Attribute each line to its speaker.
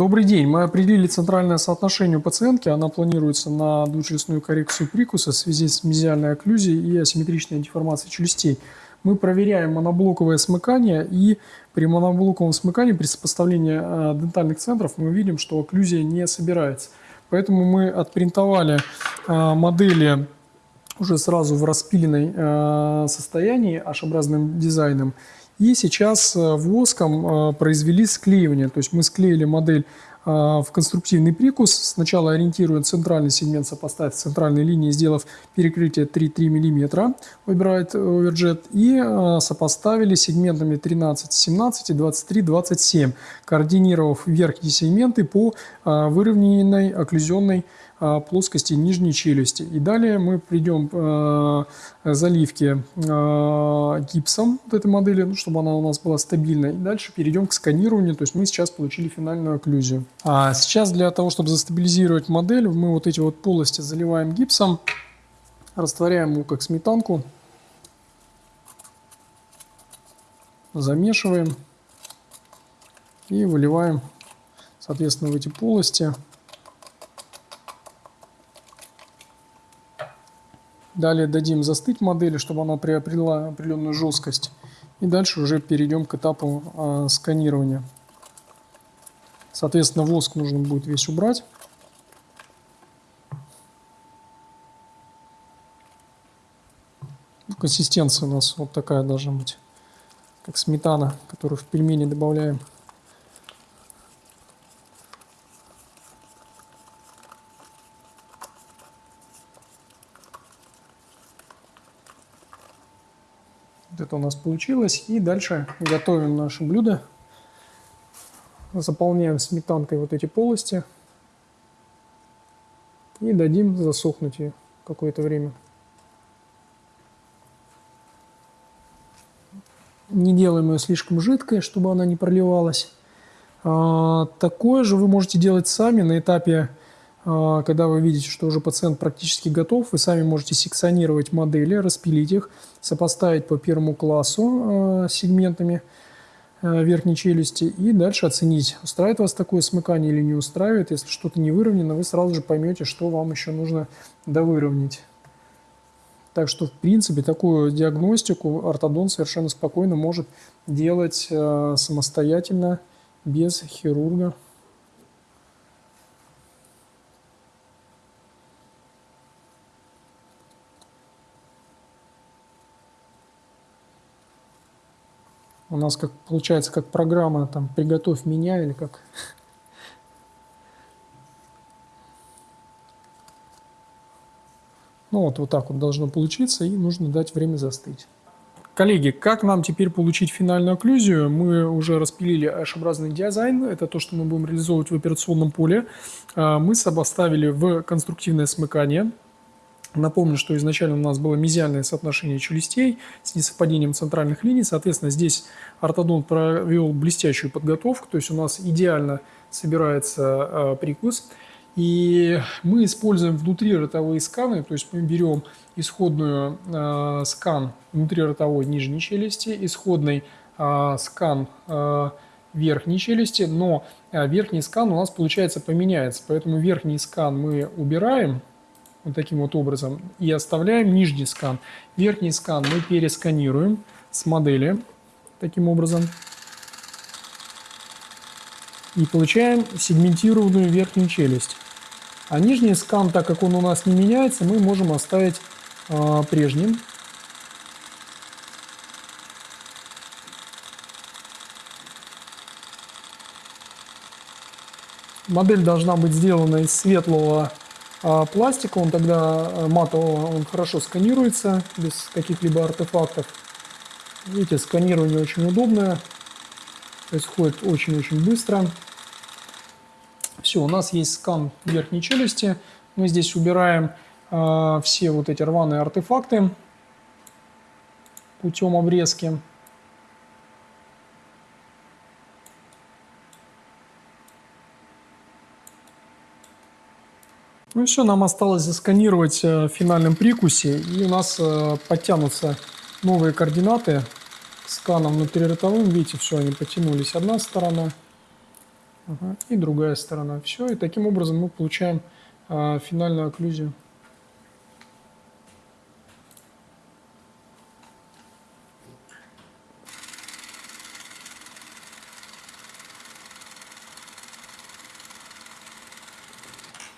Speaker 1: Добрый день. Мы определили центральное соотношение у пациентки. Она планируется на двучелюстную коррекцию прикуса в связи с мезиальной окклюзией и асимметричной деформацией челюстей. Мы проверяем моноблоковое смыкание, и при моноблоковом смыкании, при сопоставлении э, дентальных центров, мы видим, что окклюзия не собирается. Поэтому мы отпринтовали э, модели уже сразу в распиленной э, состоянии, H-образным дизайном, и сейчас э, воском э, произвели склеивание. То есть мы склеили модель э, в конструктивный прикус. Сначала ориентируя центральный сегмент сопоставить с центральной линией, сделав перекрытие 3,3 мм, выбирает Overjet, и сопоставили сегментами 13, 17 и 23, 27, координировав верхние сегменты по выровненной окклюзионной плоскости нижней челюсти. И далее мы придем к э, заливке э, гипсом вот этой модели, ну, чтобы она у нас была стабильной. И дальше перейдем к сканированию, то есть мы сейчас получили финальную окклюзию. А сейчас для того, чтобы застабилизировать модель, мы вот эти вот полости заливаем гипсом, растворяем его как сметанку, замешиваем и выливаем, соответственно, в эти полости. Далее дадим застыть модели, чтобы она приобрела определенную жесткость. И дальше уже перейдем к этапу э, сканирования. Соответственно, воск нужно будет весь убрать. Консистенция у нас вот такая должна быть, как сметана, которую в пельмени добавляем. Вот это у нас получилось. И дальше готовим наше блюдо. Заполняем сметанкой вот эти полости. И дадим засохнуть ее какое-то время. Не делаем ее слишком жидкой, чтобы она не проливалась. А, такое же вы можете делать сами на этапе когда вы видите, что уже пациент практически готов, вы сами можете секционировать модели, распилить их, сопоставить по первому классу а, сегментами а, верхней челюсти и дальше оценить, устраивает вас такое смыкание или не устраивает. Если что-то не выровнено, вы сразу же поймете, что вам еще нужно довыровнять. Так что, в принципе, такую диагностику ортодонт совершенно спокойно может делать самостоятельно, без хирурга. У нас как получается как программа там «Приготовь меня» или как... Ну вот, вот так вот должно получиться, и нужно дать время застыть. Коллеги, как нам теперь получить финальную окклюзию? Мы уже распилили H-образный дизайн, это то, что мы будем реализовывать в операционном поле. А, мы сопоставили в конструктивное смыкание Напомню, что изначально у нас было мезиальное соотношение челюстей с несовпадением центральных линий. Соответственно, здесь ортодонт провел блестящую подготовку, то есть у нас идеально собирается э, прикус. И мы используем внутри ротовые сканы, то есть мы берем исходную э, скан внутриротовой нижней челюсти, исходный э, скан э, верхней челюсти, но верхний скан у нас, получается, поменяется. Поэтому верхний скан мы убираем, вот таким вот образом и оставляем нижний скан. Верхний скан мы пересканируем с модели таким образом и получаем сегментированную верхнюю челюсть. А нижний скан, так как он у нас не меняется, мы можем оставить э, прежним. Модель должна быть сделана из светлого а пластика, он тогда э, матового, он хорошо сканируется, без каких-либо артефактов. Видите, сканирование очень удобное, происходит очень-очень быстро. Все, у нас есть скан верхней челюсти. Мы здесь убираем э, все вот эти рваные артефакты путем обрезки. Ну все, нам осталось засканировать э, в финальном прикусе, и у нас э, подтянутся новые координаты сканом внутриротовым. Видите, все, они потянулись одна сторона, И другая сторона. Все, и таким образом мы получаем а, финальную окклюзию.